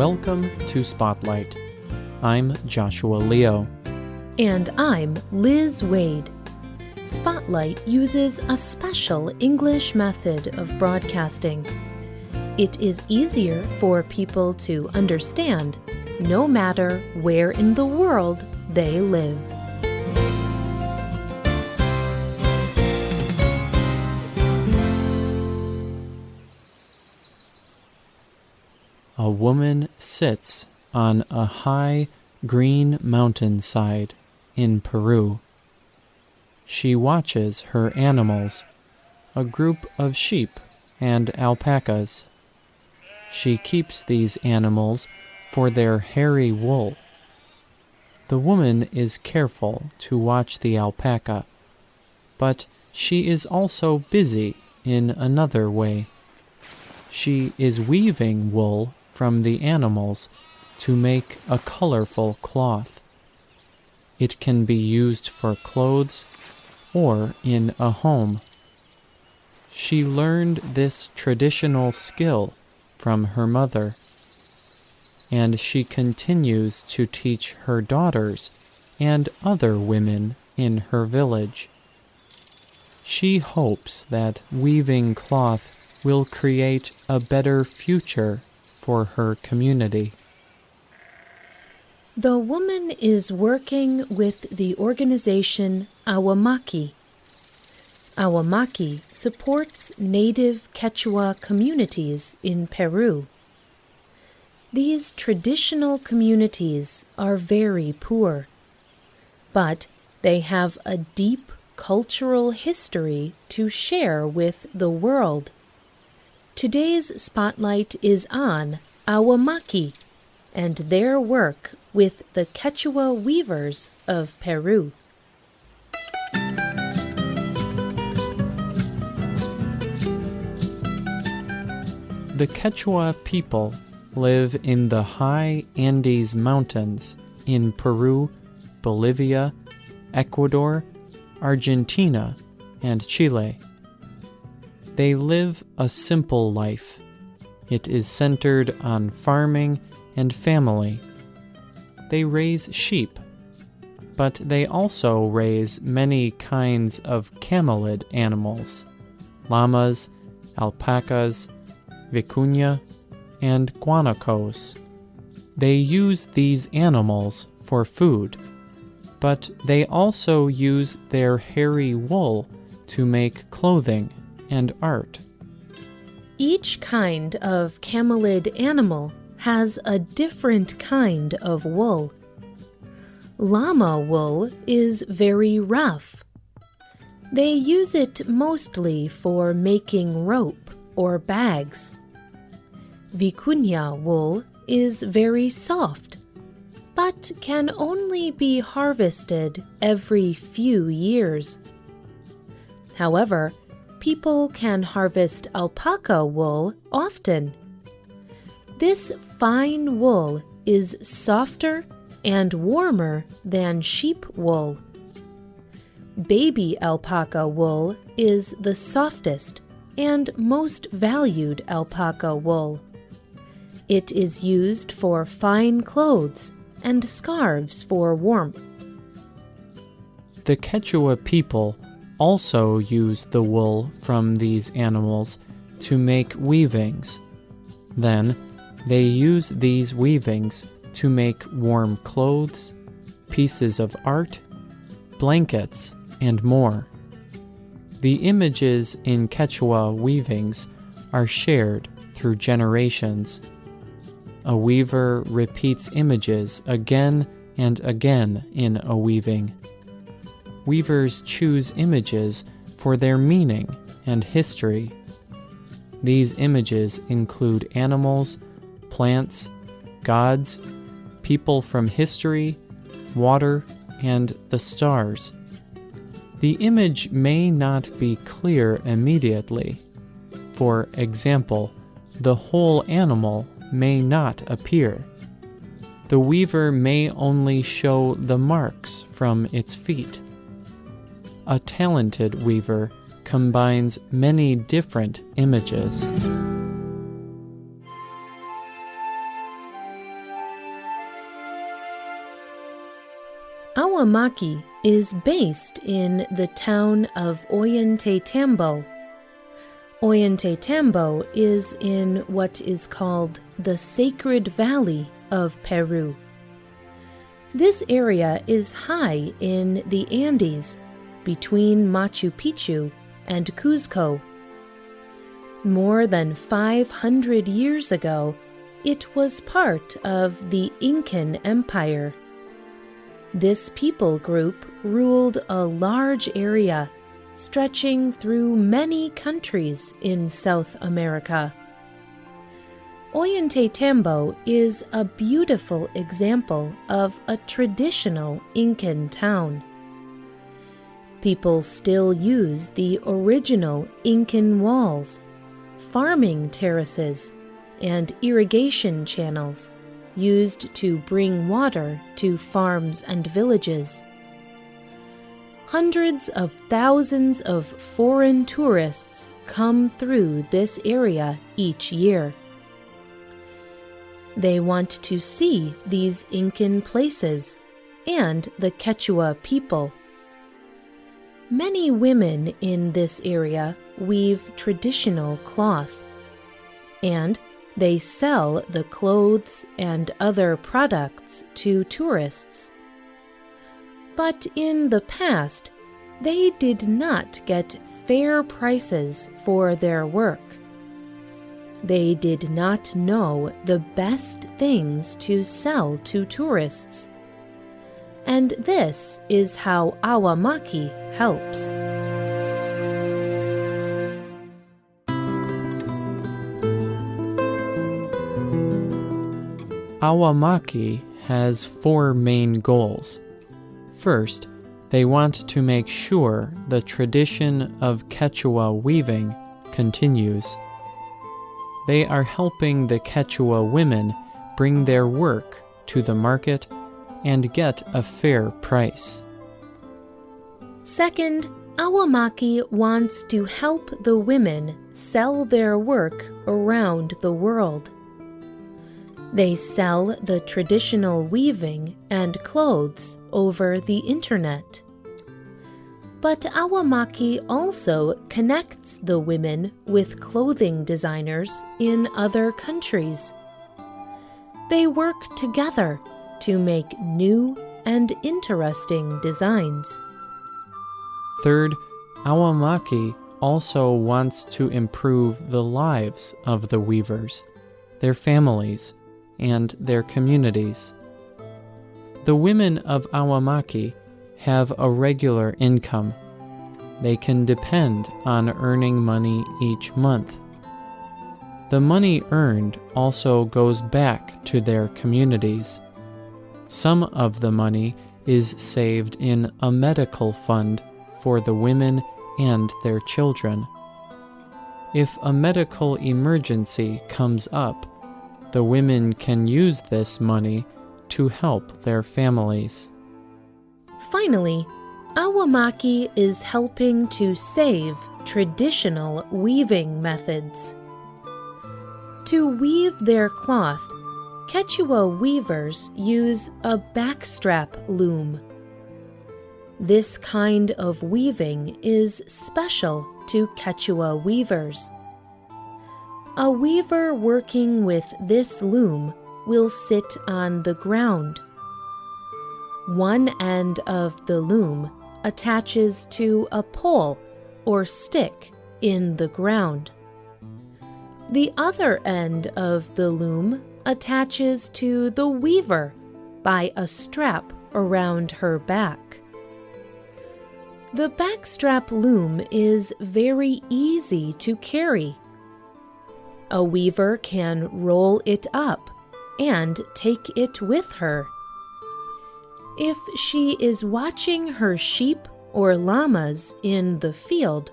Welcome to Spotlight. I'm Joshua Leo. And I'm Liz Wade. Spotlight uses a special English method of broadcasting. It is easier for people to understand no matter where in the world they live. A woman sits on a high green mountainside in Peru. She watches her animals, a group of sheep and alpacas. She keeps these animals for their hairy wool. The woman is careful to watch the alpaca, but she is also busy in another way. She is weaving wool from the animals to make a colorful cloth. It can be used for clothes or in a home. She learned this traditional skill from her mother and she continues to teach her daughters and other women in her village. She hopes that weaving cloth will create a better future for her community. The woman is working with the organization Awamaki. Awamaki supports native Quechua communities in Peru. These traditional communities are very poor, but they have a deep cultural history to share with the world. Today's spotlight is on Awamaki and their work with the Quechua weavers of Peru. The Quechua people live in the high Andes Mountains in Peru, Bolivia, Ecuador, Argentina, and Chile. They live a simple life. It is centered on farming and family. They raise sheep, but they also raise many kinds of camelid animals llamas, alpacas, vicuña, and guanacos. They use these animals for food, but they also use their hairy wool to make clothing and art. Each kind of camelid animal has a different kind of wool. Llama wool is very rough. They use it mostly for making rope or bags. Vicuña wool is very soft, but can only be harvested every few years. However, people can harvest alpaca wool often. This fine wool is softer and warmer than sheep wool. Baby alpaca wool is the softest and most valued alpaca wool. It is used for fine clothes and scarves for warmth. The Quechua people also use the wool from these animals to make weavings. Then, they use these weavings to make warm clothes, pieces of art, blankets, and more. The images in Quechua weavings are shared through generations a weaver repeats images again and again in a weaving. Weavers choose images for their meaning and history. These images include animals, plants, gods, people from history, water, and the stars. The image may not be clear immediately. For example, the whole animal may not appear. The weaver may only show the marks from its feet. A talented weaver combines many different images. Awamaki is based in the town of Ollantaytambo. Oyente Tambo is in what is called the Sacred Valley of Peru. This area is high in the Andes between Machu Picchu and Cuzco. More than 500 years ago, it was part of the Incan Empire. This people group ruled a large area stretching through many countries in South America. Ollantaytambo is a beautiful example of a traditional Incan town. People still use the original Incan walls farming terraces, and irrigation channels used to bring water to farms and villages. Hundreds of thousands of foreign tourists come through this area each year. They want to see these Incan places and the Quechua people. Many women in this area weave traditional cloth, and they sell the clothes and other products to tourists. But in the past, they did not get fair prices for their work. They did not know the best things to sell to tourists and this is how Awamaki helps. Awamaki has four main goals. First, they want to make sure the tradition of Quechua weaving continues. They are helping the Quechua women bring their work to the market and get a fair price. Second, Awamaki wants to help the women sell their work around the world. They sell the traditional weaving and clothes over the internet. But Awamaki also connects the women with clothing designers in other countries. They work together to make new and interesting designs. Third, Awamaki also wants to improve the lives of the weavers, their families, and their communities. The women of Awamaki have a regular income. They can depend on earning money each month. The money earned also goes back to their communities some of the money is saved in a medical fund for the women and their children. If a medical emergency comes up, the women can use this money to help their families. Finally, Awamaki is helping to save traditional weaving methods. To weave their cloth, Quechua weavers use a backstrap loom. This kind of weaving is special to Quechua weavers. A weaver working with this loom will sit on the ground. One end of the loom attaches to a pole or stick in the ground. The other end of the loom attaches to the weaver by a strap around her back. The backstrap loom is very easy to carry. A weaver can roll it up and take it with her. If she is watching her sheep or llamas in the field,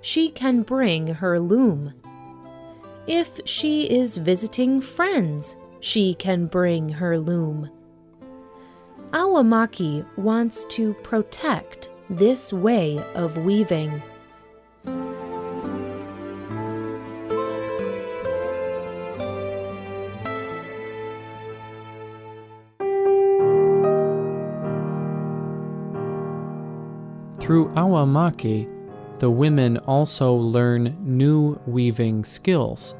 she can bring her loom. If she is visiting friends, she can bring her loom. Awamaki wants to protect this way of weaving. Through Awamaki, the women also learn new weaving skills.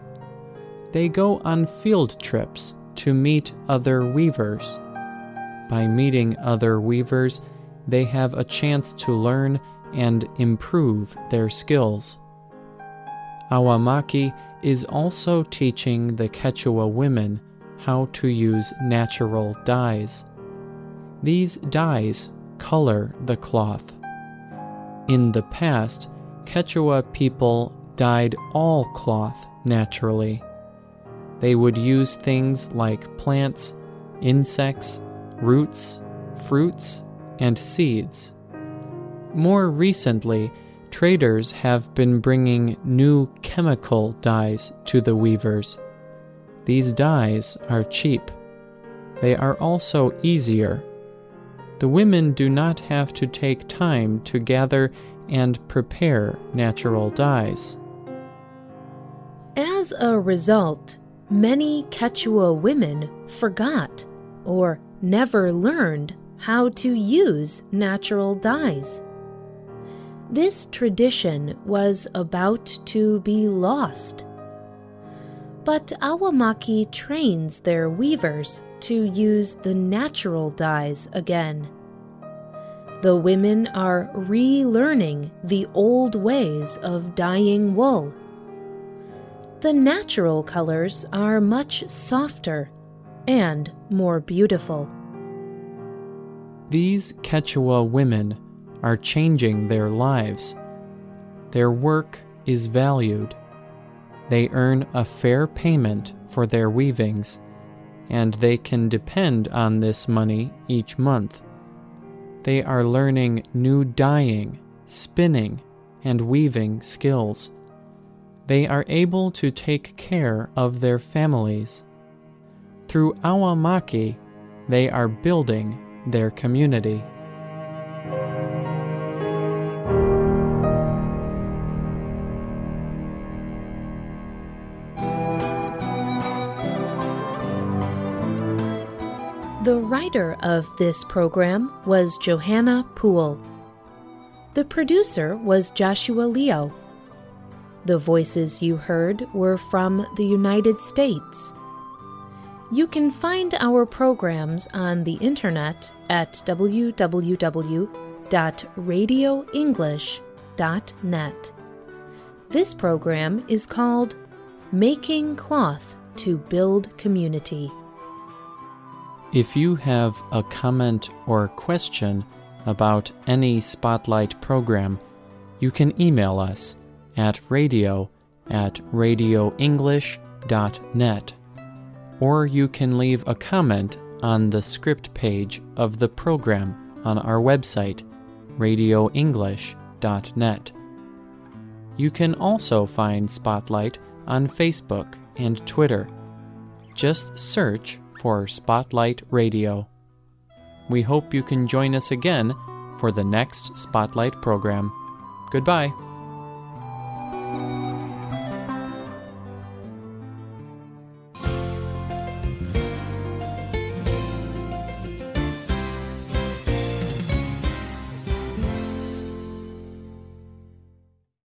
They go on field trips to meet other weavers. By meeting other weavers, they have a chance to learn and improve their skills. Awamaki is also teaching the Quechua women how to use natural dyes. These dyes color the cloth. In the past, Quechua people dyed all cloth naturally. They would use things like plants, insects, roots, fruits, and seeds. More recently, traders have been bringing new chemical dyes to the weavers. These dyes are cheap. They are also easier. The women do not have to take time to gather and prepare natural dyes. As a result, many Quechua women forgot or never learned how to use natural dyes. This tradition was about to be lost. But Awamaki trains their weavers to use the natural dyes again. The women are relearning the old ways of dyeing wool. The natural colors are much softer and more beautiful. These Quechua women are changing their lives. Their work is valued. They earn a fair payment for their weavings, and they can depend on this money each month. They are learning new dyeing, spinning, and weaving skills. They are able to take care of their families. Through Awamaki, they are building their community. The writer of this program was Johanna Poole. The producer was Joshua Leo. The voices you heard were from the United States. You can find our programs on the internet at www.radioenglish.net. This program is called Making Cloth to Build Community. If you have a comment or question about any Spotlight program, you can email us at radio at radioenglish.net or you can leave a comment on the script page of the program on our website, radioenglish.net. You can also find Spotlight on Facebook and Twitter. Just search for Spotlight Radio. We hope you can join us again for the next Spotlight program. Goodbye.